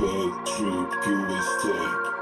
Bad trip, USA.